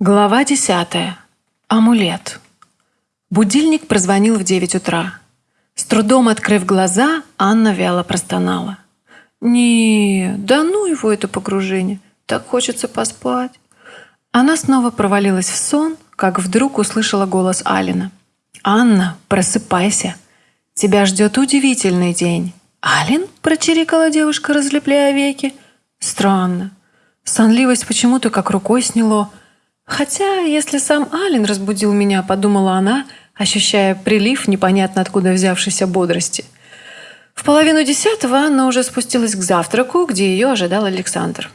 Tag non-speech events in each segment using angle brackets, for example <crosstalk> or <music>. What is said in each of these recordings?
Глава десятая. Амулет. Будильник прозвонил в девять утра. С трудом открыв глаза, Анна вяло простонала. «Не, да ну его это погружение, так хочется поспать». Она снова провалилась в сон, как вдруг услышала голос Алина. «Анна, просыпайся, тебя ждет удивительный день». «Алин?» – прочирикала девушка, разлепляя веки. «Странно. Сонливость почему-то как рукой сняло». Хотя, если сам Ален разбудил меня, подумала она, ощущая прилив непонятно откуда взявшейся бодрости. В половину десятого Анна уже спустилась к завтраку, где ее ожидал Александр.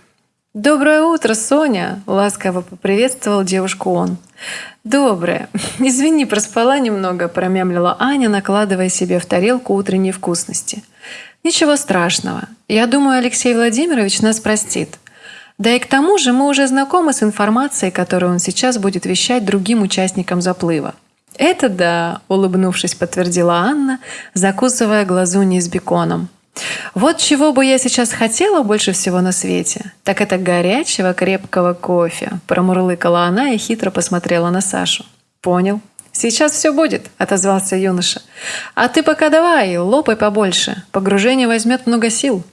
«Доброе утро, Соня!» – ласково поприветствовал девушку он. «Доброе. <laughs> Извини, проспала немного», – промямлила Аня, накладывая себе в тарелку утренней вкусности. «Ничего страшного. Я думаю, Алексей Владимирович нас простит. Да и к тому же мы уже знакомы с информацией, которую он сейчас будет вещать другим участникам заплыва. «Это да», — улыбнувшись, подтвердила Анна, закусывая глазуньи с беконом. «Вот чего бы я сейчас хотела больше всего на свете, так это горячего крепкого кофе», — промурлыкала она и хитро посмотрела на Сашу. «Понял. Сейчас все будет», — отозвался юноша. «А ты пока давай, лопай побольше. Погружение возьмет много сил».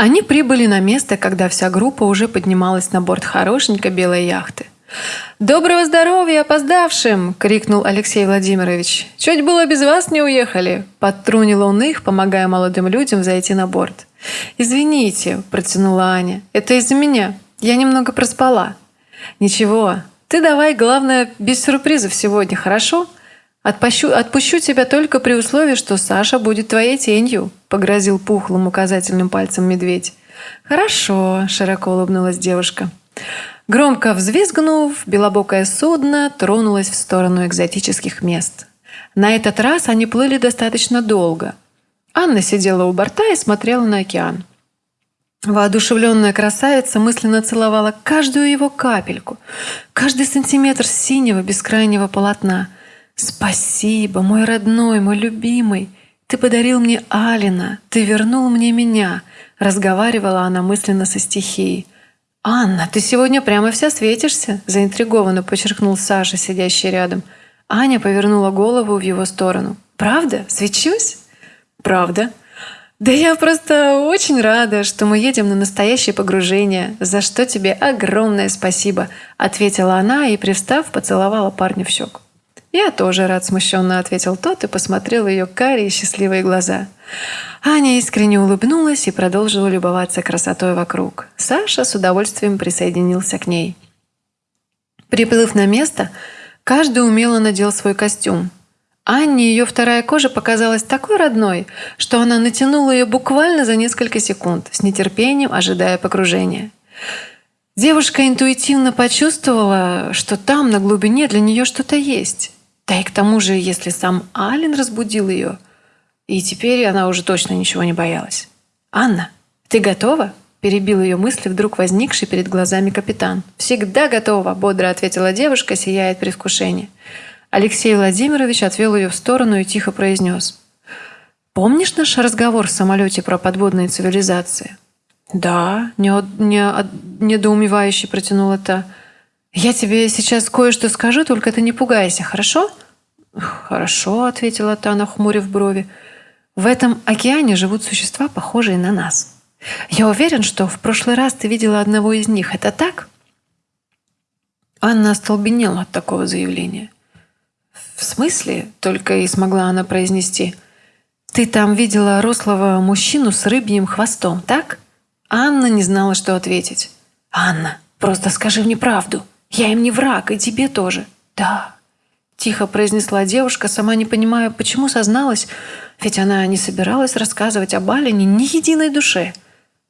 Они прибыли на место, когда вся группа уже поднималась на борт хорошенькой белой яхты. «Доброго здоровья опоздавшим!» – крикнул Алексей Владимирович. «Чуть было без вас не уехали!» – подтрунил он их, помогая молодым людям зайти на борт. «Извините», – протянула Аня. «Это из-за меня. Я немного проспала». «Ничего. Ты давай, главное, без сюрпризов сегодня, хорошо?» Отпущу, отпущу тебя только при условии, что Саша будет твоей тенью», — погрозил пухлым указательным пальцем медведь. «Хорошо», — широко улыбнулась девушка. Громко взвизгнув, белобокое судно тронулось в сторону экзотических мест. На этот раз они плыли достаточно долго. Анна сидела у борта и смотрела на океан. Воодушевленная красавица мысленно целовала каждую его капельку, каждый сантиметр синего бескрайнего полотна — «Спасибо, мой родной, мой любимый! Ты подарил мне Алина, ты вернул мне меня!» Разговаривала она мысленно со стихией. «Анна, ты сегодня прямо вся светишься!» Заинтригованно подчеркнул Саша, сидящий рядом. Аня повернула голову в его сторону. «Правда? Свечусь?» «Правда», да я просто очень рада, что мы едем на настоящее погружение, за что тебе огромное спасибо, ответила она и, привстав, поцеловала парня в щеку. «Я тоже рад», — смущенно ответил тот и посмотрел ее карие счастливые глаза. Аня искренне улыбнулась и продолжила любоваться красотой вокруг. Саша с удовольствием присоединился к ней. Приплыв на место, каждый умело надел свой костюм. Анне ее вторая кожа показалась такой родной, что она натянула ее буквально за несколько секунд, с нетерпением ожидая погружения. Девушка интуитивно почувствовала, что там, на глубине, для нее что-то есть. Да и к тому же, если сам Ален разбудил ее, и теперь она уже точно ничего не боялась. «Анна, ты готова?» – перебил ее мысли вдруг возникший перед глазами капитан. «Всегда готова», – бодро ответила девушка, сияя от предвкушения. Алексей Владимирович отвел ее в сторону и тихо произнес. «Помнишь наш разговор в самолете про подводные цивилизации?» «Да», – не, не, недоумевающе протянула та. «Я тебе сейчас кое-что скажу, только ты не пугайся, хорошо?» «Хорошо», — ответила та, нахмурив брови. «В этом океане живут существа, похожие на нас. Я уверен, что в прошлый раз ты видела одного из них. Это так?» Анна остолбенела от такого заявления. «В смысле?» — только и смогла она произнести. «Ты там видела рослого мужчину с рыбьим хвостом, так?» Анна не знала, что ответить. «Анна, просто скажи мне правду. Я им не враг, и тебе тоже». «Да, Тихо произнесла девушка, сама не понимая, почему созналась, ведь она не собиралась рассказывать об Алине ни единой душе.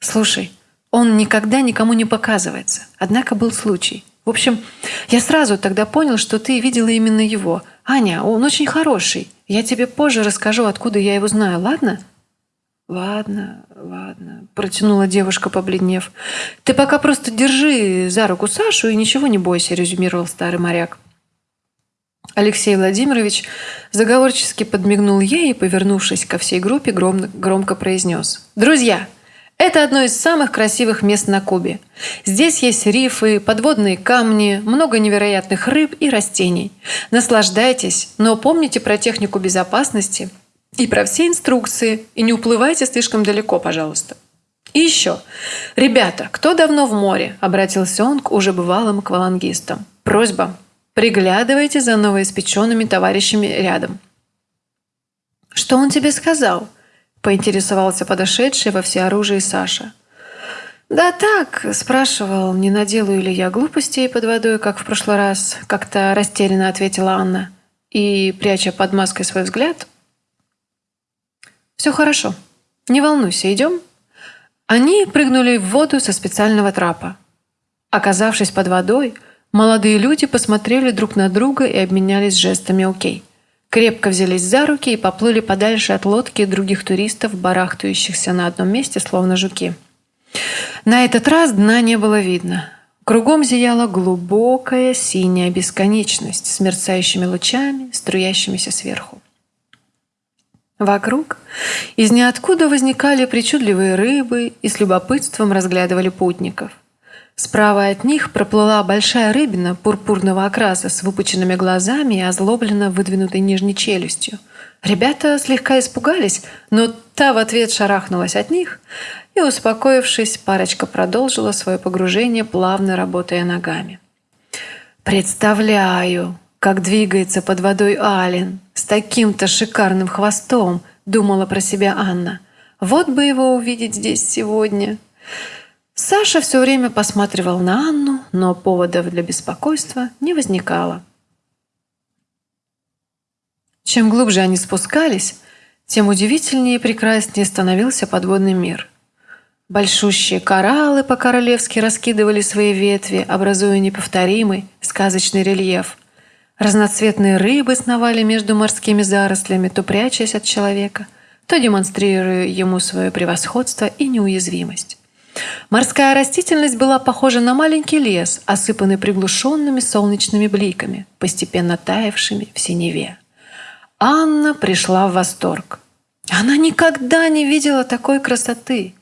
«Слушай, он никогда никому не показывается. Однако был случай. В общем, я сразу тогда понял, что ты видела именно его. Аня, он очень хороший. Я тебе позже расскажу, откуда я его знаю, ладно?» «Ладно, ладно», – протянула девушка, побледнев. «Ты пока просто держи за руку Сашу и ничего не бойся», – резюмировал старый моряк. Алексей Владимирович заговорчески подмигнул ей и, повернувшись ко всей группе, громко произнес. «Друзья, Это одно из самых красивых мест на Кубе. Здесь есть рифы, подводные камни, много невероятных рыб и растений. Наслаждайтесь, но помните про технику безопасности и про все инструкции, и не уплывайте слишком далеко, пожалуйста. И еще. «Ребята, кто давно в море?» – обратился он к уже бывалым аквалангистам. «Просьба. Приглядывайте за новоиспеченными товарищами рядом». «Что он тебе сказал?» – поинтересовался подошедший во всеоружии Саша. «Да так», – спрашивал, не наделаю ли я глупостей под водой, как в прошлый раз, как-то растерянно ответила Анна. И, пряча под маской свой взгляд, «Все хорошо. Не волнуйся, идем?» Они прыгнули в воду со специального трапа. Оказавшись под водой, молодые люди посмотрели друг на друга и обменялись жестами «Окей» крепко взялись за руки и поплыли подальше от лодки и других туристов, барахтающихся на одном месте, словно жуки. На этот раз дна не было видно. Кругом зияла глубокая синяя бесконечность с мерцающими лучами, струящимися сверху. Вокруг из ниоткуда возникали причудливые рыбы и с любопытством разглядывали путников. Справа от них проплыла большая рыбина пурпурного окраса с выпученными глазами и озлобленно выдвинутой нижней челюстью. Ребята слегка испугались, но та в ответ шарахнулась от них, и, успокоившись, парочка продолжила свое погружение, плавно работая ногами. «Представляю, как двигается под водой Ален с таким-то шикарным хвостом», думала про себя Анна. «Вот бы его увидеть здесь сегодня». Саша все время посматривал на Анну, но поводов для беспокойства не возникало. Чем глубже они спускались, тем удивительнее и прекраснее становился подводный мир. Большущие кораллы по-королевски раскидывали свои ветви, образуя неповторимый сказочный рельеф. Разноцветные рыбы сновали между морскими зарослями, то прячась от человека, то демонстрируя ему свое превосходство и неуязвимость. Морская растительность была похожа на маленький лес, осыпанный приглушенными солнечными бликами, постепенно таявшими в синеве. Анна пришла в восторг. Она никогда не видела такой красоты.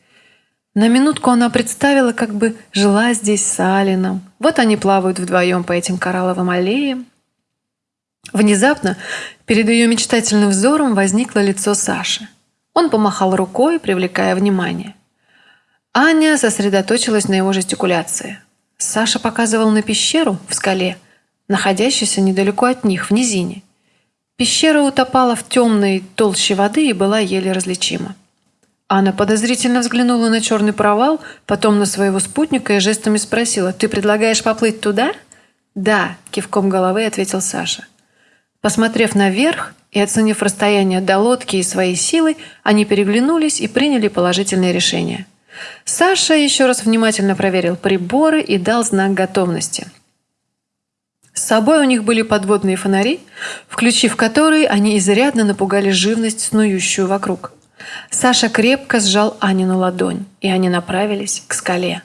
На минутку она представила, как бы жила здесь с Алином. Вот они плавают вдвоем по этим коралловым аллеям. Внезапно перед ее мечтательным взором возникло лицо Саши. Он помахал рукой, привлекая внимание. Аня сосредоточилась на его жестикуляции. Саша показывал на пещеру в скале, находящуюся недалеко от них, в низине. Пещера утопала в темной толще воды и была еле различима. Анна подозрительно взглянула на черный провал, потом на своего спутника и жестами спросила, «Ты предлагаешь поплыть туда?» «Да», – кивком головы ответил Саша. Посмотрев наверх и оценив расстояние до лодки и своей силы, они переглянулись и приняли положительное решение – Саша еще раз внимательно проверил приборы и дал знак готовности. С собой у них были подводные фонари, включив которые они изрядно напугали живность, снующую вокруг. Саша крепко сжал Анину ладонь, и они направились к скале.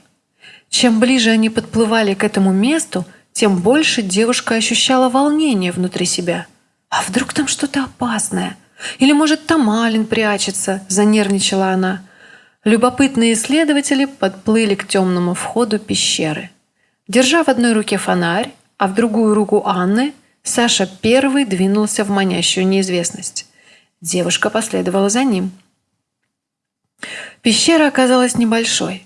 Чем ближе они подплывали к этому месту, тем больше девушка ощущала волнение внутри себя. «А вдруг там что-то опасное? Или, может, там Ален прячется?» – занервничала она – Любопытные исследователи подплыли к темному входу пещеры. Держа в одной руке фонарь, а в другую руку Анны, Саша первый двинулся в манящую неизвестность. Девушка последовала за ним. Пещера оказалась небольшой.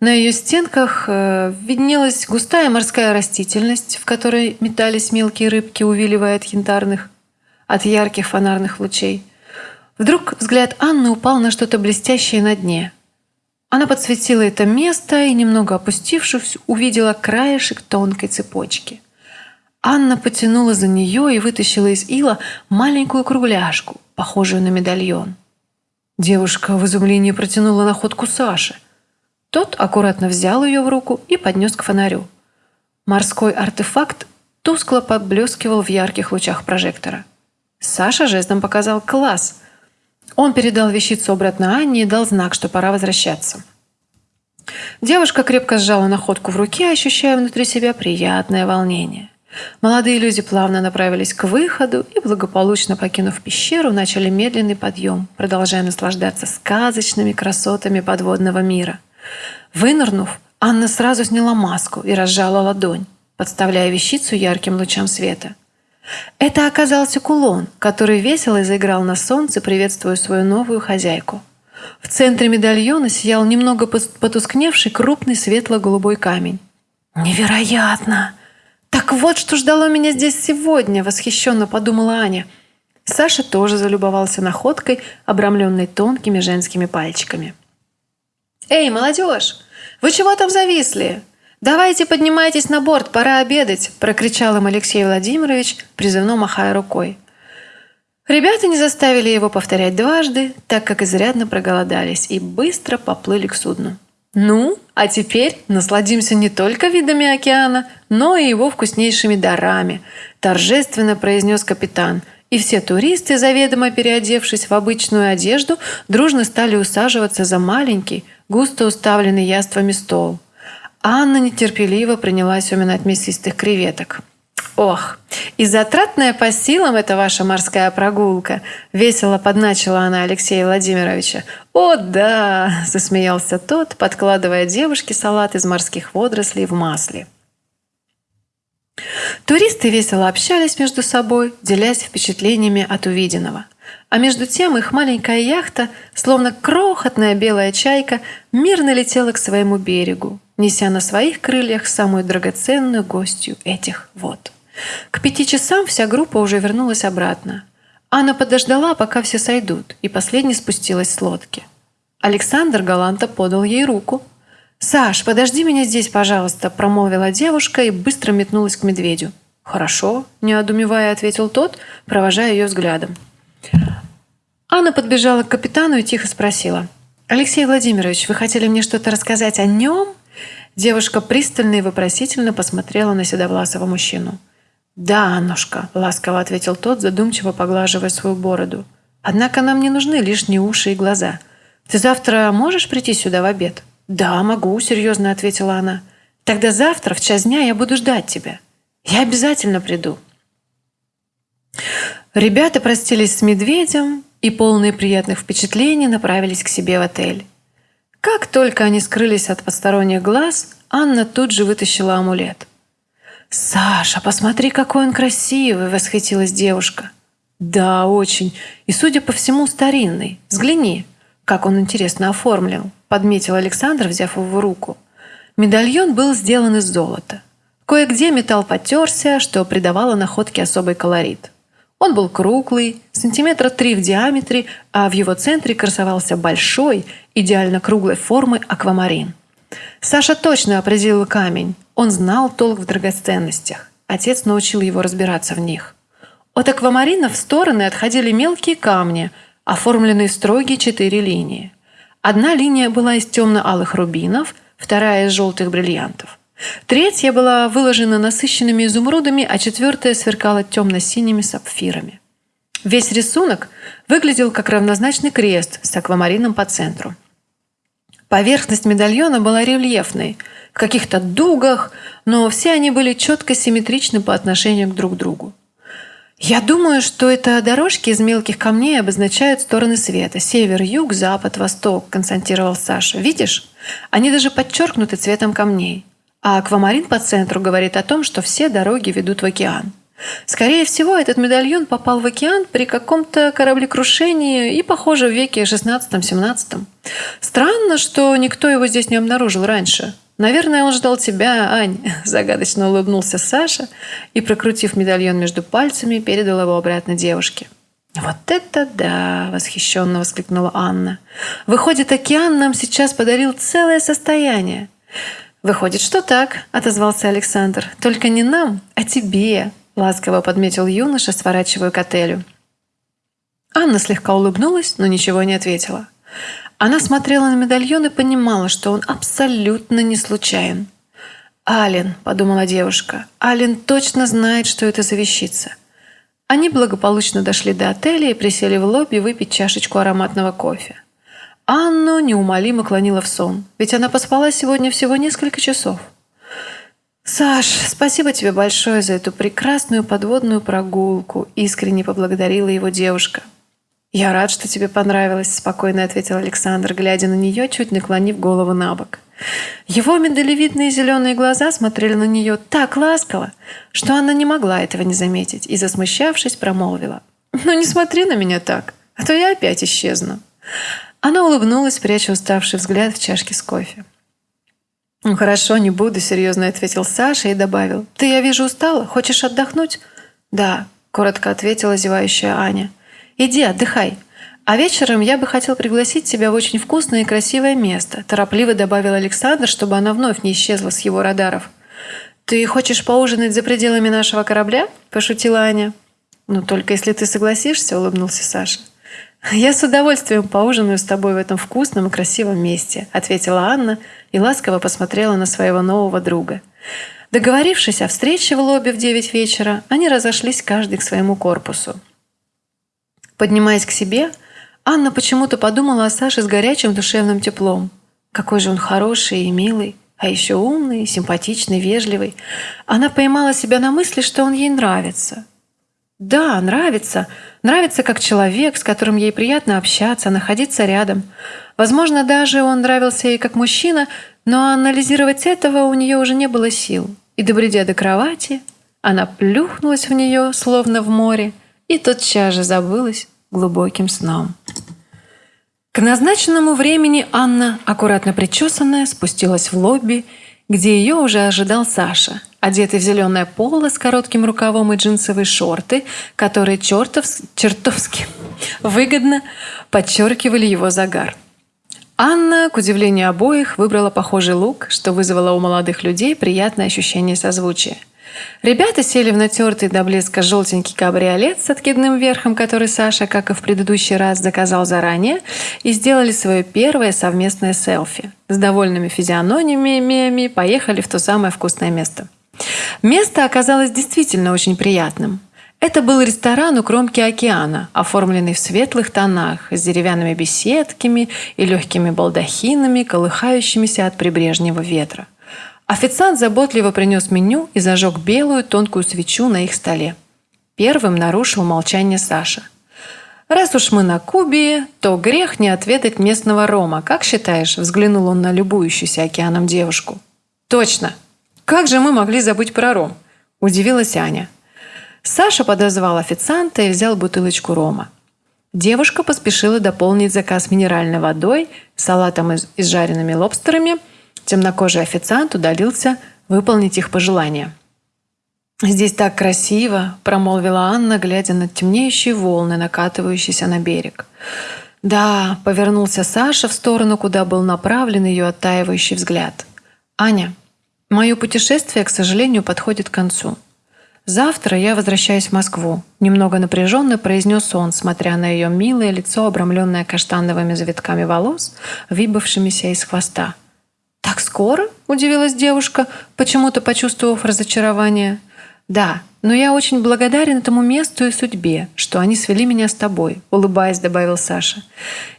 На ее стенках э, виднелась густая морская растительность, в которой метались мелкие рыбки, увиливая от янтарных, от ярких фонарных лучей – Вдруг взгляд Анны упал на что-то блестящее на дне. Она подсветила это место и, немного опустившись, увидела краешек тонкой цепочки. Анна потянула за нее и вытащила из ила маленькую кругляшку, похожую на медальон. Девушка в изумлении протянула находку Саше. Тот аккуратно взял ее в руку и поднес к фонарю. Морской артефакт тускло поблескивал в ярких лучах прожектора. Саша жестом показал «класс», он передал вещицу обратно Анне и дал знак, что пора возвращаться. Девушка крепко сжала находку в руке, ощущая внутри себя приятное волнение. Молодые люди плавно направились к выходу и, благополучно покинув пещеру, начали медленный подъем, продолжая наслаждаться сказочными красотами подводного мира. Вынырнув, Анна сразу сняла маску и разжала ладонь, подставляя вещицу ярким лучам света. Это оказался кулон, который весело заиграл на солнце, приветствуя свою новую хозяйку. В центре медальона сиял немного потускневший крупный светло-голубой камень. «Невероятно!» «Так вот, что ждало меня здесь сегодня!» – восхищенно подумала Аня. Саша тоже залюбовался находкой, обрамленной тонкими женскими пальчиками. «Эй, молодежь! Вы чего там зависли? Давайте поднимайтесь на борт, пора обедать!» – прокричал им Алексей Владимирович, призывно махая рукой. Ребята не заставили его повторять дважды, так как изрядно проголодались и быстро поплыли к судну. Ну, а теперь насладимся не только видами океана, но и его вкуснейшими дарами, торжественно произнес капитан. И все туристы, заведомо переодевшись в обычную одежду, дружно стали усаживаться за маленький, густо уставленный яствами стол. Анна нетерпеливо принялась уминать мясистых креветок. «Ох, и затратная по силам эта ваша морская прогулка!» – весело подначила она Алексея Владимировича. «О, да!» – засмеялся тот, подкладывая девушке салат из морских водорослей в масле. Туристы весело общались между собой, делясь впечатлениями от увиденного. А между тем их маленькая яхта, словно крохотная белая чайка, мирно летела к своему берегу, неся на своих крыльях самую драгоценную гостью этих вод. К пяти часам вся группа уже вернулась обратно. Анна подождала, пока все сойдут, и последняя спустилась с лодки. Александр галанта подал ей руку. «Саш, подожди меня здесь, пожалуйста», – промолвила девушка и быстро метнулась к медведю. «Хорошо», – не одумевая, ответил тот, провожая ее взглядом. Анна подбежала к капитану и тихо спросила. «Алексей Владимирович, вы хотели мне что-то рассказать о нем?» Девушка пристально и вопросительно посмотрела на седовласого мужчину. «Да, Аннушка», – ласково ответил тот, задумчиво поглаживая свою бороду. «Однако нам не нужны лишние уши и глаза. Ты завтра можешь прийти сюда в обед?» «Да, могу», – серьезно ответила она. «Тогда завтра в час дня я буду ждать тебя. Я обязательно приду». Ребята простились с медведем и, полные приятных впечатлений, направились к себе в отель. Как только они скрылись от посторонних глаз, Анна тут же вытащила амулет – «Саша, посмотри, какой он красивый!» – восхитилась девушка. «Да, очень. И, судя по всему, старинный. Взгляни, как он интересно оформлен», – подметил Александр, взяв его в руку. Медальон был сделан из золота. Кое-где металл потерся, что придавало находке особый колорит. Он был круглый, сантиметра три в диаметре, а в его центре красовался большой, идеально круглой формы аквамарин. Саша точно определил камень. Он знал толк в драгоценностях. Отец научил его разбираться в них. От аквамарина в стороны отходили мелкие камни, оформленные строгие четыре линии. Одна линия была из темно-алых рубинов, вторая из желтых бриллиантов. Третья была выложена насыщенными изумрудами, а четвертая сверкала темно-синими сапфирами. Весь рисунок выглядел как равнозначный крест с аквамарином по центру. Поверхность медальона была рельефной, в каких-то дугах, но все они были четко симметричны по отношению к друг другу. «Я думаю, что это дорожки из мелких камней обозначают стороны света. Север, юг, запад, восток», – констатировал Саша. «Видишь? Они даже подчеркнуты цветом камней. А аквамарин по центру говорит о том, что все дороги ведут в океан». Скорее всего, этот медальон попал в океан при каком-то кораблекрушении и, похоже, в веке 16-17. Странно, что никто его здесь не обнаружил раньше. «Наверное, он ждал тебя, Ань», <laughs> – загадочно улыбнулся Саша и, прокрутив медальон между пальцами, передал его обратно девушке. «Вот это да!» – восхищенно воскликнула Анна. «Выходит, океан нам сейчас подарил целое состояние». «Выходит, что так», – отозвался Александр. «Только не нам, а тебе». – ласково подметил юноша, сворачивая к отелю. Анна слегка улыбнулась, но ничего не ответила. Она смотрела на медальон и понимала, что он абсолютно не случайен. «Ален», – подумала девушка, – «Ален точно знает, что это за вещица». Они благополучно дошли до отеля и присели в лобби выпить чашечку ароматного кофе. Анну неумолимо клонила в сон, ведь она поспала сегодня всего несколько часов. «Саш, спасибо тебе большое за эту прекрасную подводную прогулку», искренне поблагодарила его девушка. «Я рад, что тебе понравилось», – спокойно ответил Александр, глядя на нее, чуть наклонив голову на бок. Его миндалевидные зеленые глаза смотрели на нее так ласково, что она не могла этого не заметить и, засмущавшись, промолвила. «Ну не смотри на меня так, а то я опять исчезну». Она улыбнулась, пряча уставший взгляд в чашке с кофе. «Ну хорошо, не буду», – серьезно ответил Саша и добавил. «Ты, я вижу, устала. Хочешь отдохнуть?» «Да», – коротко ответила зевающая Аня. Иди, отдыхай. А вечером я бы хотел пригласить тебя в очень вкусное и красивое место», торопливо добавил Александр, чтобы она вновь не исчезла с его радаров. «Ты хочешь поужинать за пределами нашего корабля?» – пошутила Аня. «Ну, только если ты согласишься», – улыбнулся Саша. «Я с удовольствием поужинаю с тобой в этом вкусном и красивом месте», – ответила Анна и ласково посмотрела на своего нового друга. Договорившись о встрече в лобби в девять вечера, они разошлись каждый к своему корпусу. Поднимаясь к себе, Анна почему-то подумала о Саше с горячим душевным теплом. Какой же он хороший и милый, а еще умный, симпатичный, вежливый. Она поймала себя на мысли, что он ей нравится. Да, нравится. Нравится как человек, с которым ей приятно общаться, находиться рядом. Возможно, даже он нравился ей как мужчина, но анализировать этого у нее уже не было сил. И, добредя до кровати, она плюхнулась в нее, словно в море, и тотчас же забылась глубоким сном. К назначенному времени Анна, аккуратно причесанная, спустилась в лобби, где ее уже ожидал Саша, одетый в зеленое поло с коротким рукавом и джинсовые шорты, которые чертов, чертовски выгодно подчеркивали его загар. Анна, к удивлению обоих, выбрала похожий лук, что вызвало у молодых людей приятное ощущение созвучия – Ребята сели в натертый до блеска желтенький кабриолет с откидным верхом, который Саша, как и в предыдущий раз, заказал заранее, и сделали свое первое совместное селфи. С довольными физиономиями поехали в то самое вкусное место. Место оказалось действительно очень приятным. Это был ресторан у кромки океана, оформленный в светлых тонах, с деревянными беседками и легкими балдахинами, колыхающимися от прибрежнего ветра. Официант заботливо принес меню и зажег белую тонкую свечу на их столе. Первым нарушил молчание Саша. «Раз уж мы на Кубе, то грех не отведать местного рома. Как считаешь?» – взглянул он на любующуюся океаном девушку. «Точно! Как же мы могли забыть про ром?» – удивилась Аня. Саша подозвал официанта и взял бутылочку рома. Девушка поспешила дополнить заказ минеральной водой, салатом из, с жареными лобстерами – Темнокожий официант удалился выполнить их пожелания. «Здесь так красиво!» – промолвила Анна, глядя на темнеющие волны, накатывающиеся на берег. «Да», – повернулся Саша в сторону, куда был направлен ее оттаивающий взгляд. «Аня, мое путешествие, к сожалению, подходит к концу. Завтра я возвращаюсь в Москву», – немного напряженно произнес он, смотря на ее милое лицо, обрамленное каштановыми завитками волос, выбывшимися из хвоста. «Так скоро?» – удивилась девушка, почему-то почувствовав разочарование. «Да, но я очень благодарен этому месту и судьбе, что они свели меня с тобой», – улыбаясь, добавил Саша.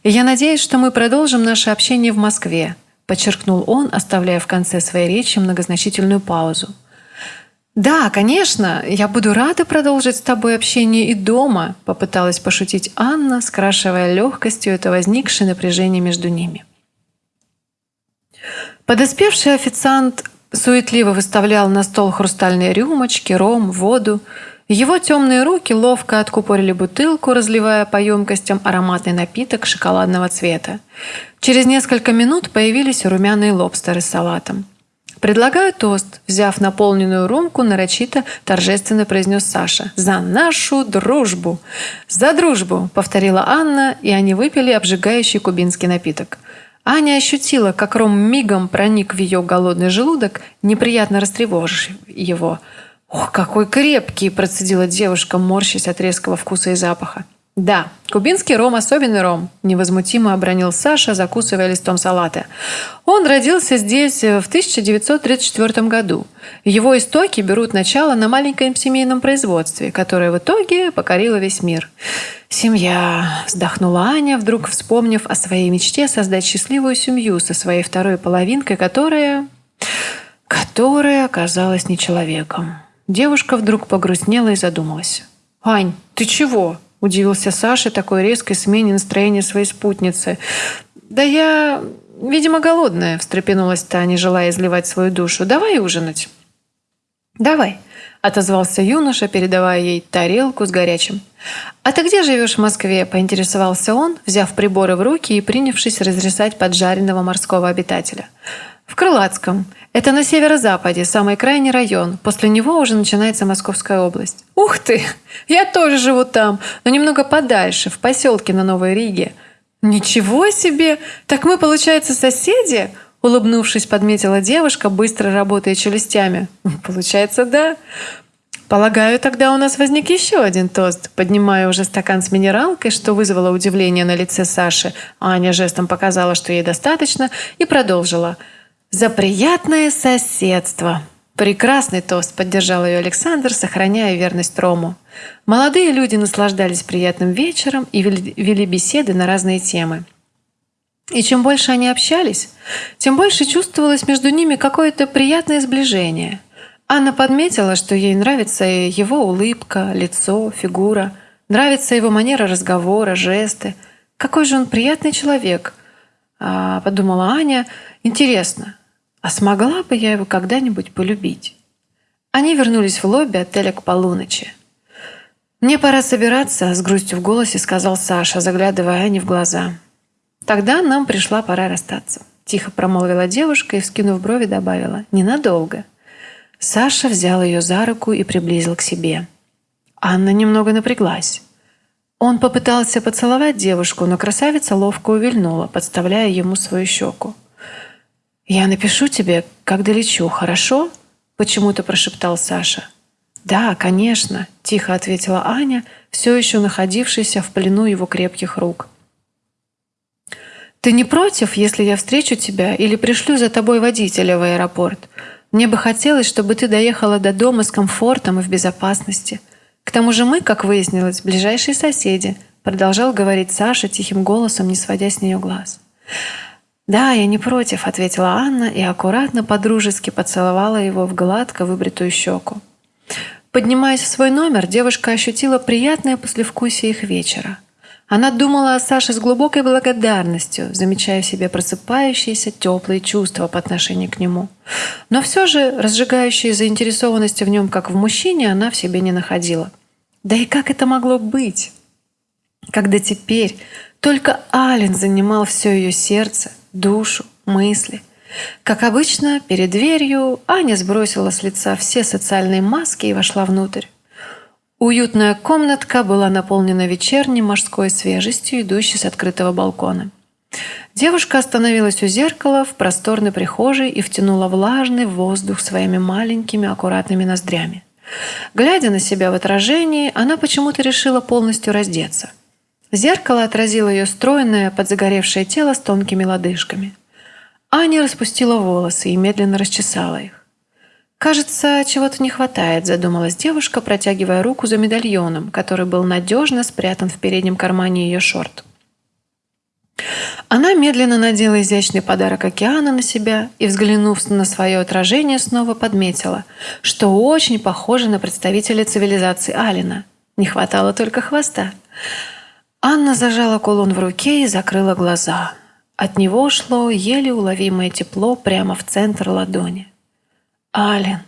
«И я надеюсь, что мы продолжим наше общение в Москве», – подчеркнул он, оставляя в конце своей речи многозначительную паузу. «Да, конечно, я буду рада продолжить с тобой общение и дома», – попыталась пошутить Анна, скрашивая легкостью это возникшее напряжение между ними. Подоспевший официант суетливо выставлял на стол хрустальные рюмочки, ром, воду. Его темные руки ловко откупорили бутылку, разливая по емкостям ароматный напиток шоколадного цвета. Через несколько минут появились румяные лобстеры с салатом. «Предлагаю тост», – взяв наполненную рюмку, нарочито торжественно произнес Саша. «За нашу дружбу!» «За дружбу!» – повторила Анна, и они выпили обжигающий кубинский напиток. Аня ощутила, как ром мигом проник в ее голодный желудок, неприятно растревожив его. «Ох, какой крепкий!» – процедила девушка, морщась от резкого вкуса и запаха. «Да, кубинский ром – особенный ром», – невозмутимо обронил Саша, закусывая листом салата. Он родился здесь в 1934 году. Его истоки берут начало на маленьком семейном производстве, которое в итоге покорило весь мир. «Семья», – вздохнула Аня, вдруг вспомнив о своей мечте создать счастливую семью со своей второй половинкой, которая... которая оказалась не человеком. Девушка вдруг погрустнела и задумалась. «Ань, ты чего?» – удивился Саша такой резкой смене настроения своей спутницы. «Да я, видимо, голодная», – встрепенулась Таня, желая изливать свою душу. «Давай ужинать». «Давай», – отозвался юноша, передавая ей тарелку с горячим. «А ты где живешь в Москве?» – поинтересовался он, взяв приборы в руки и принявшись разрезать поджаренного морского обитателя. «В Крылатском. Это на северо-западе, самый крайний район. После него уже начинается Московская область». «Ух ты! Я тоже живу там, но немного подальше, в поселке на Новой Риге». «Ничего себе! Так мы, получается, соседи?» Улыбнувшись, подметила девушка, быстро работая челюстями. <laughs> «Получается, да. Полагаю, тогда у нас возник еще один тост. Поднимая уже стакан с минералкой, что вызвало удивление на лице Саши, Аня жестом показала, что ей достаточно, и продолжила. «За приятное соседство!» Прекрасный тост, поддержал ее Александр, сохраняя верность Рому. Молодые люди наслаждались приятным вечером и вели беседы на разные темы. И чем больше они общались, тем больше чувствовалось между ними какое-то приятное сближение. Анна подметила, что ей нравится его улыбка, лицо, фигура, нравится его манера разговора, жесты. Какой же он приятный человек, а, подумала Аня. Интересно, а смогла бы я его когда-нибудь полюбить? Они вернулись в лобби отеля к полуночи. «Мне пора собираться», — с грустью в голосе сказал Саша, заглядывая Ане в глаза. «Тогда нам пришла пора расстаться», — тихо промолвила девушка и, вскинув брови, добавила. «Ненадолго». Саша взял ее за руку и приблизил к себе. Анна немного напряглась. Он попытался поцеловать девушку, но красавица ловко увильнула, подставляя ему свою щеку. «Я напишу тебе, как долечу, хорошо?» – почему-то прошептал Саша. «Да, конечно», – тихо ответила Аня, все еще находившаяся в плену его крепких рук. «Ты не против, если я встречу тебя или пришлю за тобой водителя в аэропорт?» Мне бы хотелось, чтобы ты доехала до дома с комфортом и в безопасности. К тому же мы, как выяснилось, ближайшие соседи, продолжал говорить Саша тихим голосом, не сводя с нее глаз. «Да, я не против», — ответила Анна и аккуратно подружески поцеловала его в гладко выбритую щеку. Поднимаясь в свой номер, девушка ощутила приятное послевкусие их вечера. Она думала о Саше с глубокой благодарностью, замечая в себе просыпающиеся теплые чувства по отношению к нему. Но все же разжигающей заинтересованности в нем, как в мужчине, она в себе не находила. Да и как это могло быть? Когда теперь только Ален занимал все ее сердце, душу, мысли. Как обычно, перед дверью Аня сбросила с лица все социальные маски и вошла внутрь. Уютная комнатка была наполнена вечерней морской свежестью, идущей с открытого балкона. Девушка остановилась у зеркала в просторной прихожей и втянула влажный воздух своими маленькими аккуратными ноздрями. Глядя на себя в отражении, она почему-то решила полностью раздеться. Зеркало отразило ее стройное, подзагоревшее тело с тонкими лодыжками. Аня распустила волосы и медленно расчесала их. «Кажется, чего-то не хватает», – задумалась девушка, протягивая руку за медальоном, который был надежно спрятан в переднем кармане ее шорт. Она медленно надела изящный подарок океана на себя и, взглянув на свое отражение, снова подметила, что очень похоже на представителя цивилизации Алина. Не хватало только хвоста. Анна зажала кулон в руке и закрыла глаза. От него шло еле уловимое тепло прямо в центр ладони. «Ален,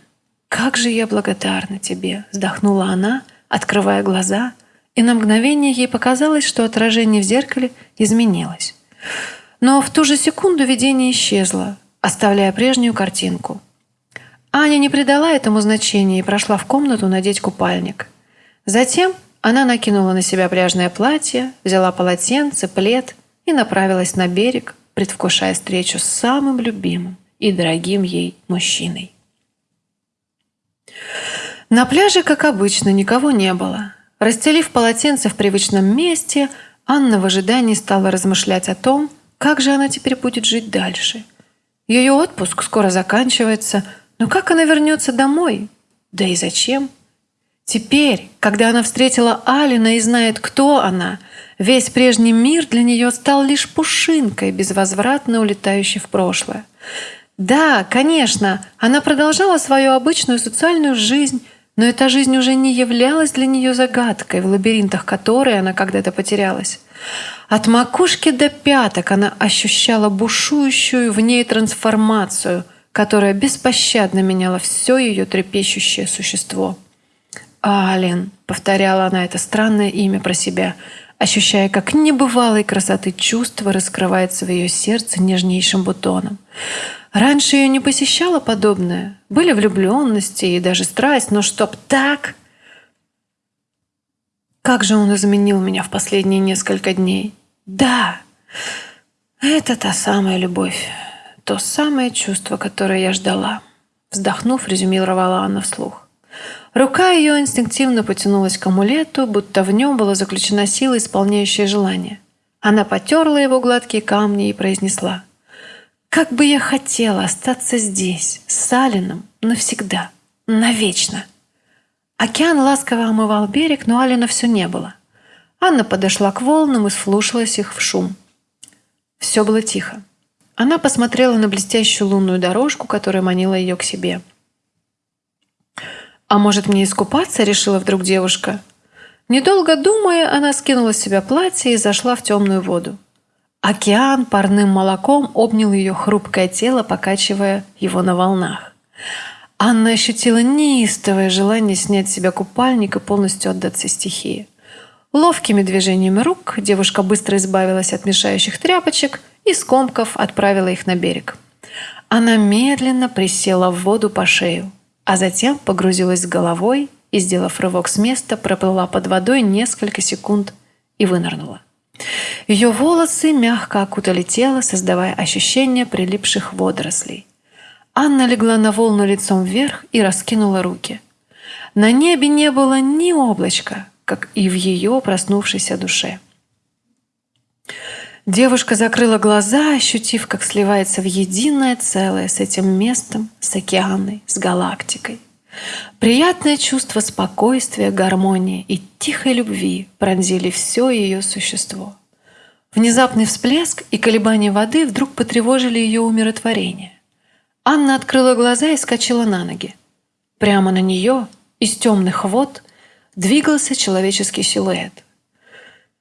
как же я благодарна тебе!» – вздохнула она, открывая глаза, и на мгновение ей показалось, что отражение в зеркале изменилось. Но в ту же секунду видение исчезло, оставляя прежнюю картинку. Аня не придала этому значения и прошла в комнату надеть купальник. Затем она накинула на себя пляжное платье, взяла полотенце, плед и направилась на берег, предвкушая встречу с самым любимым и дорогим ей мужчиной. На пляже, как обычно, никого не было. Расстелив полотенце в привычном месте, Анна в ожидании стала размышлять о том, как же она теперь будет жить дальше. Ее отпуск скоро заканчивается, но как она вернется домой? Да и зачем? Теперь, когда она встретила Алина и знает, кто она, весь прежний мир для нее стал лишь пушинкой, безвозвратно улетающей в прошлое. Да, конечно, она продолжала свою обычную социальную жизнь, но эта жизнь уже не являлась для нее загадкой, в лабиринтах которой она когда-то потерялась. От макушки до пяток она ощущала бушующую в ней трансформацию, которая беспощадно меняла все ее трепещущее существо. «Ален», — повторяла она это странное имя про себя, ощущая, как небывалой красоты чувства раскрывается в ее сердце нежнейшим бутоном. Раньше ее не посещало подобное. Были влюбленности и даже страсть, но чтоб так... Как же он изменил меня в последние несколько дней. Да, это та самая любовь, то самое чувство, которое я ждала. Вздохнув, резюмировала Анна вслух. Рука ее инстинктивно потянулась к амулету, будто в нем была заключена сила, исполняющая желание. Она потерла его гладкие камни и произнесла. «Как бы я хотела остаться здесь, с Алином, навсегда, навечно!» Океан ласково омывал берег, но Алина все не было. Анна подошла к волнам и слушалась их в шум. Все было тихо. Она посмотрела на блестящую лунную дорожку, которая манила ее к себе – «А может, мне искупаться?» – решила вдруг девушка. Недолго думая, она скинула с себя платье и зашла в темную воду. Океан парным молоком обнял ее хрупкое тело, покачивая его на волнах. Анна ощутила неистовое желание снять с себя купальник и полностью отдаться стихии. Ловкими движениями рук девушка быстро избавилась от мешающих тряпочек и, скомков, отправила их на берег. Она медленно присела в воду по шею а затем погрузилась головой и, сделав рывок с места, проплыла под водой несколько секунд и вынырнула. Ее волосы мягко окутали тело, создавая ощущение прилипших водорослей. Анна легла на волну лицом вверх и раскинула руки. На небе не было ни облачка, как и в ее проснувшейся душе. Девушка закрыла глаза, ощутив, как сливается в единое целое с этим местом, с океаной, с галактикой. Приятное чувство спокойствия, гармонии и тихой любви пронзили все ее существо. Внезапный всплеск и колебания воды вдруг потревожили ее умиротворение. Анна открыла глаза и скачала на ноги. Прямо на нее, из темных вод, двигался человеческий силуэт –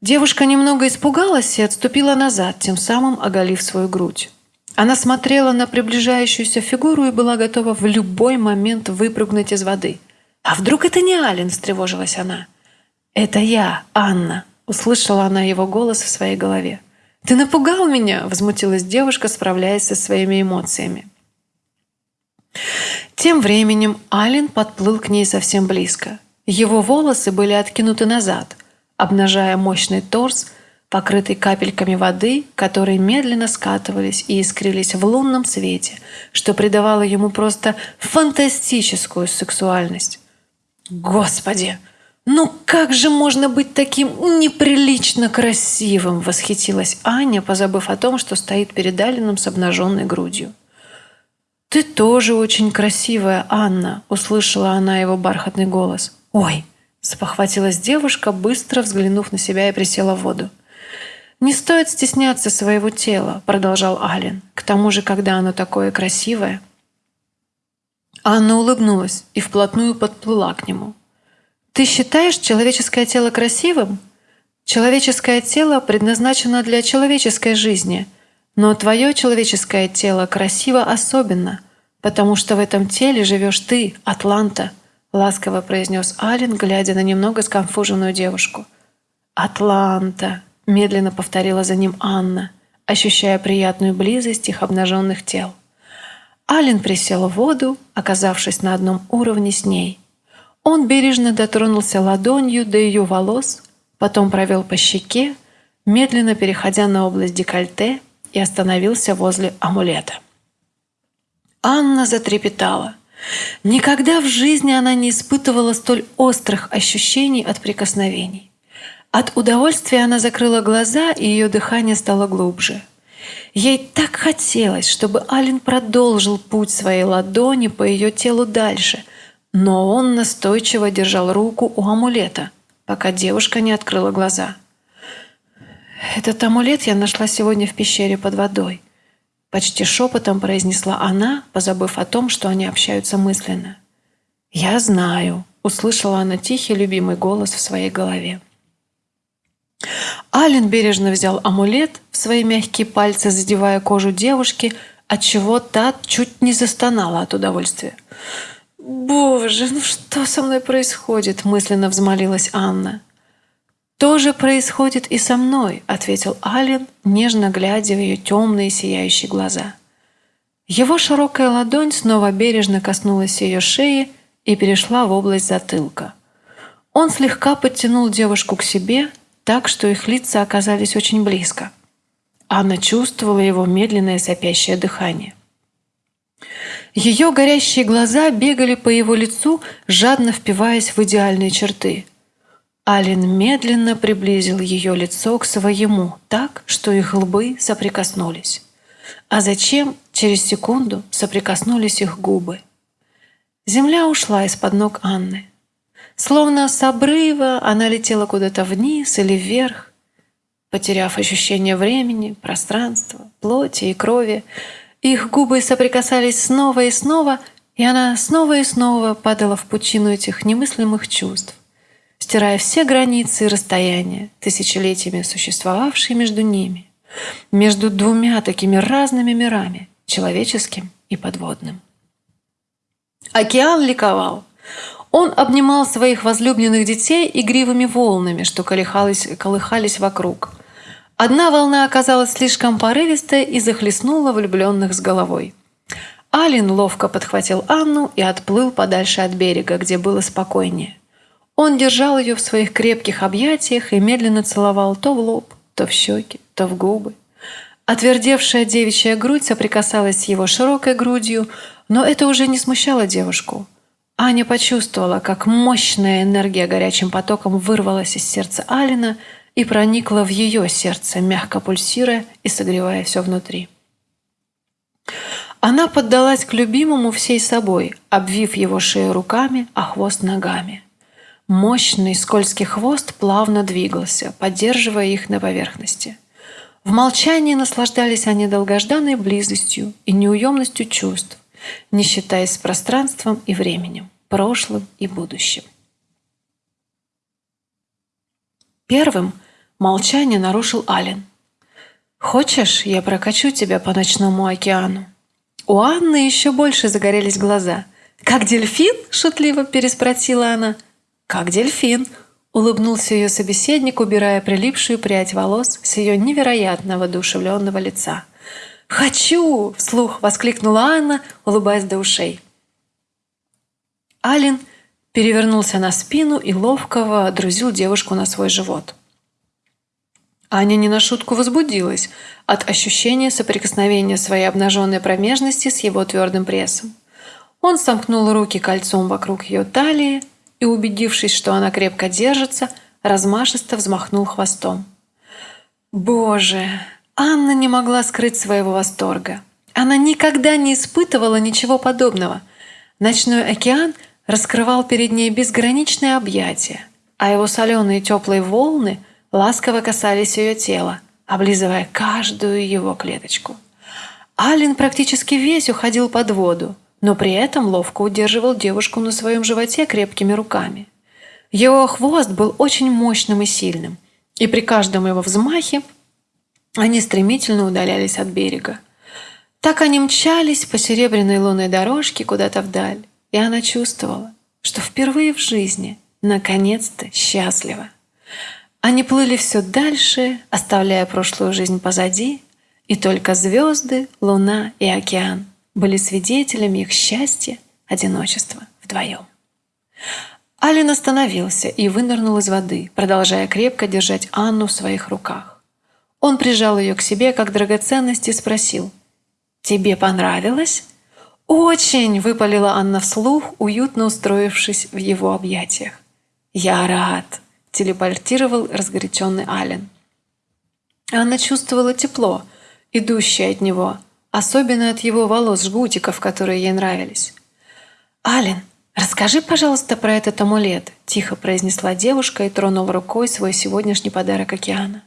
Девушка немного испугалась и отступила назад, тем самым оголив свою грудь. Она смотрела на приближающуюся фигуру и была готова в любой момент выпрыгнуть из воды. «А вдруг это не Ален?» – встревожилась она. «Это я, Анна», – услышала она его голос в своей голове. «Ты напугал меня!» – возмутилась девушка, справляясь со своими эмоциями. Тем временем Ален подплыл к ней совсем близко. Его волосы были откинуты назад – обнажая мощный торс, покрытый капельками воды, которые медленно скатывались и искрились в лунном свете, что придавало ему просто фантастическую сексуальность. «Господи! Ну как же можно быть таким неприлично красивым?» – восхитилась Аня, позабыв о том, что стоит перед Алином с обнаженной грудью. «Ты тоже очень красивая, Анна!» – услышала она его бархатный голос. «Ой, Спохватилась девушка, быстро взглянув на себя и присела в воду. «Не стоит стесняться своего тела», — продолжал Ален. «К тому же, когда оно такое красивое». Анна улыбнулась и вплотную подплыла к нему. «Ты считаешь человеческое тело красивым? Человеческое тело предназначено для человеческой жизни, но твое человеческое тело красиво особенно, потому что в этом теле живешь ты, Атланта». — ласково произнес Ален, глядя на немного сконфуженную девушку. «Атланта!» — медленно повторила за ним Анна, ощущая приятную близость их обнаженных тел. Ален присел в воду, оказавшись на одном уровне с ней. Он бережно дотронулся ладонью до ее волос, потом провел по щеке, медленно переходя на область декольте и остановился возле амулета. Анна затрепетала — Никогда в жизни она не испытывала столь острых ощущений от прикосновений. От удовольствия она закрыла глаза, и ее дыхание стало глубже. Ей так хотелось, чтобы Ален продолжил путь своей ладони по ее телу дальше, но он настойчиво держал руку у амулета, пока девушка не открыла глаза. «Этот амулет я нашла сегодня в пещере под водой. – почти шепотом произнесла она, позабыв о том, что они общаются мысленно. «Я знаю», – услышала она тихий любимый голос в своей голове. Ален бережно взял амулет в свои мягкие пальцы, задевая кожу девушки, отчего та чуть не застонала от удовольствия. «Боже, ну что со мной происходит?» – мысленно взмолилась Анна. «То же происходит и со мной», — ответил Ален, нежно глядя в ее темные сияющие глаза. Его широкая ладонь снова бережно коснулась ее шеи и перешла в область затылка. Он слегка подтянул девушку к себе, так что их лица оказались очень близко. Анна чувствовала его медленное сопящее дыхание. Ее горящие глаза бегали по его лицу, жадно впиваясь в идеальные черты – Ален медленно приблизил ее лицо к своему, так, что их лбы соприкоснулись. А зачем через секунду соприкоснулись их губы? Земля ушла из-под ног Анны. Словно с обрыва она летела куда-то вниз или вверх, потеряв ощущение времени, пространства, плоти и крови. Их губы соприкасались снова и снова, и она снова и снова падала в пучину этих немыслимых чувств стирая все границы и расстояния, тысячелетиями существовавшие между ними, между двумя такими разными мирами, человеческим и подводным. Океан ликовал. Он обнимал своих возлюбленных детей игривыми волнами, что колыхались, колыхались вокруг. Одна волна оказалась слишком порывистой и захлестнула влюбленных с головой. Алин ловко подхватил Анну и отплыл подальше от берега, где было спокойнее. Он держал ее в своих крепких объятиях и медленно целовал то в лоб, то в щеки, то в губы. Отвердевшая девичья грудь соприкасалась с его широкой грудью, но это уже не смущало девушку. Аня почувствовала, как мощная энергия горячим потоком вырвалась из сердца Алина и проникла в ее сердце, мягко пульсируя и согревая все внутри. Она поддалась к любимому всей собой, обвив его шею руками, а хвост ногами. Мощный скользкий хвост плавно двигался, поддерживая их на поверхности. В молчании наслаждались они долгожданной близостью и неуемностью чувств, не считаясь с пространством и временем, прошлым и будущим. Первым молчание нарушил Ален. «Хочешь, я прокачу тебя по ночному океану?» У Анны еще больше загорелись глаза. «Как дельфин?» – шутливо переспросила она – «Как дельфин!» – улыбнулся ее собеседник, убирая прилипшую прядь волос с ее невероятно воодушевленного лица. «Хочу!» – вслух воскликнула Анна, улыбаясь до ушей. Алин перевернулся на спину и ловко друзил девушку на свой живот. Аня не на шутку возбудилась от ощущения соприкосновения своей обнаженной промежности с его твердым прессом. Он сомкнул руки кольцом вокруг ее талии, и, убедившись, что она крепко держится, размашисто взмахнул хвостом. Боже, Анна не могла скрыть своего восторга. Она никогда не испытывала ничего подобного. Ночной океан раскрывал перед ней безграничное объятие, а его соленые теплые волны ласково касались ее тела, облизывая каждую его клеточку. Ален практически весь уходил под воду, но при этом ловко удерживал девушку на своем животе крепкими руками. Его хвост был очень мощным и сильным, и при каждом его взмахе они стремительно удалялись от берега. Так они мчались по серебряной лунной дорожке куда-то вдаль, и она чувствовала, что впервые в жизни наконец-то счастлива. Они плыли все дальше, оставляя прошлую жизнь позади, и только звезды, луна и океан – были свидетелями их счастья, одиночества вдвоем. Алин остановился и вынырнул из воды, продолжая крепко держать Анну в своих руках. Он прижал ее к себе как драгоценность и спросил «Тебе понравилось?» «Очень!» – выпалила Анна вслух, уютно устроившись в его объятиях. «Я рад!» – телепортировал разгоряченный Ален. Анна чувствовала тепло, идущее от него, особенно от его волос жгутиков, которые ей нравились. «Ален, расскажи, пожалуйста, про этот амулет», – тихо произнесла девушка и тронула рукой свой сегодняшний подарок океана.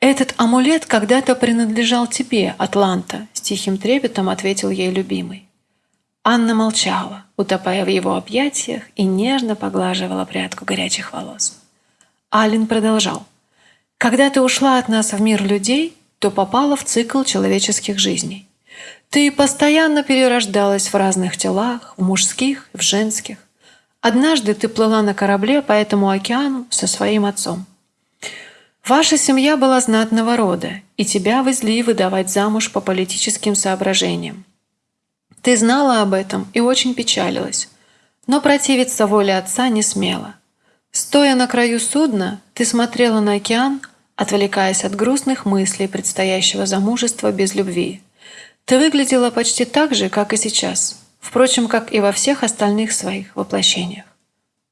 «Этот амулет когда-то принадлежал тебе, Атланта», – с тихим трепетом ответил ей любимый. Анна молчала, утопая в его объятиях и нежно поглаживала прядку горячих волос. Ален продолжал. «Когда ты ушла от нас в мир людей, то попала в цикл человеческих жизней. Ты постоянно перерождалась в разных телах, в мужских, в женских. Однажды ты плыла на корабле по этому океану со своим отцом. Ваша семья была знатного рода, и тебя везли выдавать замуж по политическим соображениям. Ты знала об этом и очень печалилась, но противиться воле отца не смела. Стоя на краю судна, ты смотрела на океан, отвлекаясь от грустных мыслей предстоящего замужества без любви. Ты выглядела почти так же, как и сейчас, впрочем, как и во всех остальных своих воплощениях.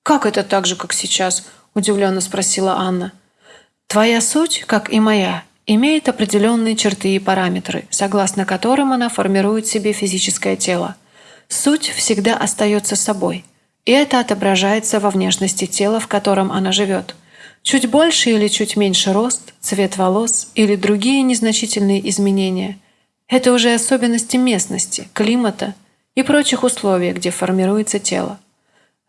«Как это так же, как сейчас?» – удивленно спросила Анна. «Твоя суть, как и моя, имеет определенные черты и параметры, согласно которым она формирует себе физическое тело. Суть всегда остается собой, и это отображается во внешности тела, в котором она живет. Чуть больше или чуть меньше рост, цвет волос или другие незначительные изменения – это уже особенности местности, климата и прочих условий, где формируется тело.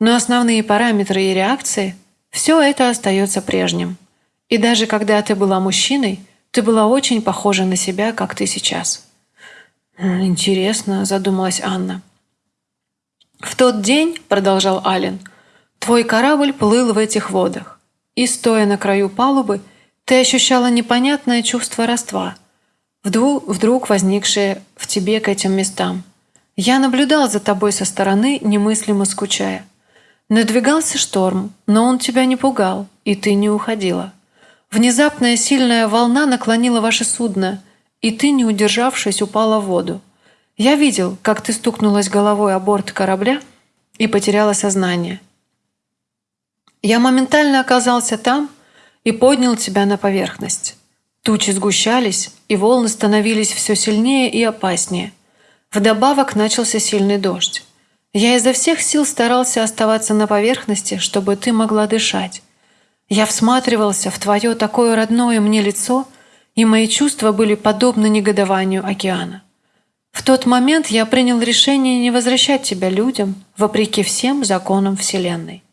Но основные параметры и реакции – все это остается прежним. И даже когда ты была мужчиной – ты была очень похожа на себя, как ты сейчас». «Интересно», — задумалась Анна. «В тот день, — продолжал Ален, — твой корабль плыл в этих водах, и, стоя на краю палубы, ты ощущала непонятное чувство родства, вдруг, вдруг возникшее в тебе к этим местам. Я наблюдал за тобой со стороны, немыслимо скучая. Надвигался шторм, но он тебя не пугал, и ты не уходила. Внезапная сильная волна наклонила ваше судно, и ты, не удержавшись, упала в воду. Я видел, как ты стукнулась головой о борт корабля и потеряла сознание. Я моментально оказался там и поднял тебя на поверхность. Тучи сгущались, и волны становились все сильнее и опаснее. Вдобавок начался сильный дождь. Я изо всех сил старался оставаться на поверхности, чтобы ты могла дышать. Я всматривался в твое такое родное мне лицо, и мои чувства были подобны негодованию океана. В тот момент я принял решение не возвращать тебя людям, вопреки всем законам Вселенной.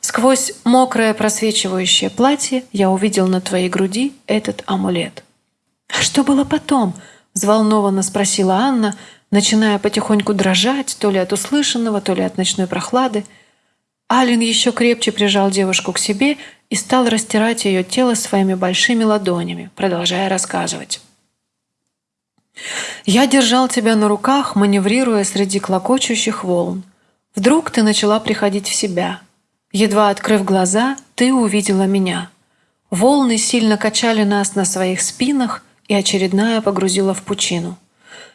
Сквозь мокрое просвечивающее платье я увидел на твоей груди этот амулет. «А что было потом?» – взволнованно спросила Анна, начиная потихоньку дрожать то ли от услышанного, то ли от ночной прохлады. Ален еще крепче прижал девушку к себе и стал растирать ее тело своими большими ладонями, продолжая рассказывать. «Я держал тебя на руках, маневрируя среди клокочущих волн. Вдруг ты начала приходить в себя. Едва открыв глаза, ты увидела меня. Волны сильно качали нас на своих спинах, и очередная погрузила в пучину.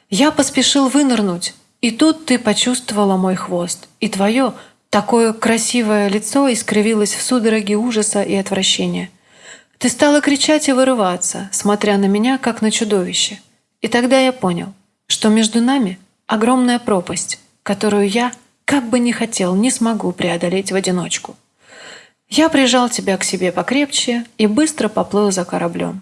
Я поспешил вынырнуть, и тут ты почувствовала мой хвост, и твое – Такое красивое лицо искривилось в судороге ужаса и отвращения. Ты стала кричать и вырываться, смотря на меня, как на чудовище. И тогда я понял, что между нами огромная пропасть, которую я, как бы ни хотел, не смогу преодолеть в одиночку. Я прижал тебя к себе покрепче и быстро поплыл за кораблем.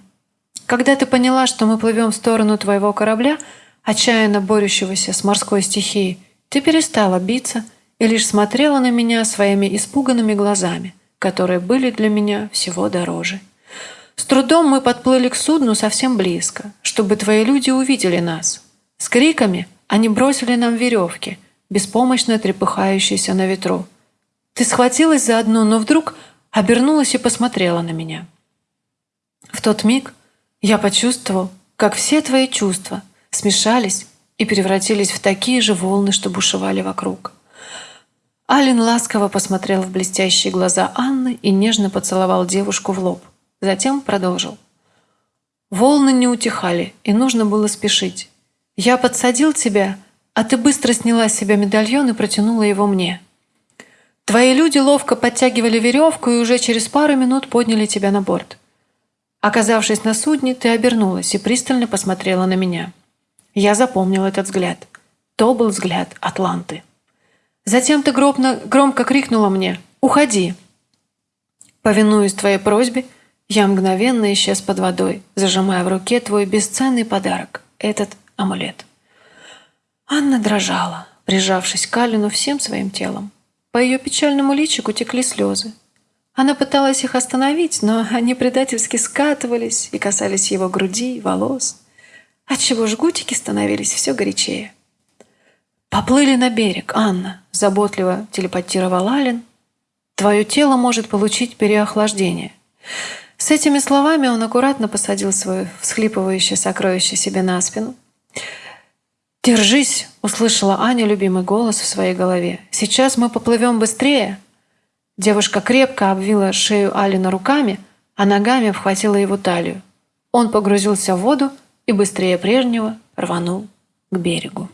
Когда ты поняла, что мы плывем в сторону твоего корабля, отчаянно борющегося с морской стихией, ты перестала биться – и лишь смотрела на меня своими испуганными глазами, которые были для меня всего дороже. С трудом мы подплыли к судну совсем близко, чтобы твои люди увидели нас. С криками они бросили нам веревки, беспомощно трепыхающиеся на ветру. Ты схватилась за одну, но вдруг обернулась и посмотрела на меня. В тот миг я почувствовал, как все твои чувства смешались и превратились в такие же волны, что бушевали вокруг. Ален ласково посмотрел в блестящие глаза Анны и нежно поцеловал девушку в лоб. Затем продолжил. Волны не утихали, и нужно было спешить. Я подсадил тебя, а ты быстро сняла с себя медальон и протянула его мне. Твои люди ловко подтягивали веревку и уже через пару минут подняли тебя на борт. Оказавшись на судне, ты обернулась и пристально посмотрела на меня. Я запомнил этот взгляд. То был взгляд Атланты. Затем ты громко, громко крикнула мне «Уходи!». Повинуясь твоей просьбе, Я мгновенно исчез под водой, зажимая в руке твой бесценный подарок – этот амулет. Анна дрожала, прижавшись к Алину всем своим телом. По ее печальному личику текли слезы. Она пыталась их остановить, но они предательски скатывались и касались его груди, волос, отчего жгутики становились все горячее. «Поплыли на берег, Анна», – заботливо телепатировал Ален. «Твое тело может получить переохлаждение». С этими словами он аккуратно посадил свое всхлипывающее сокровище себе на спину – «Держись!» – услышала Аня любимый голос в своей голове. «Сейчас мы поплывем быстрее!» Девушка крепко обвила шею Алина руками, а ногами обхватила его талию. Он погрузился в воду и быстрее прежнего рванул к берегу.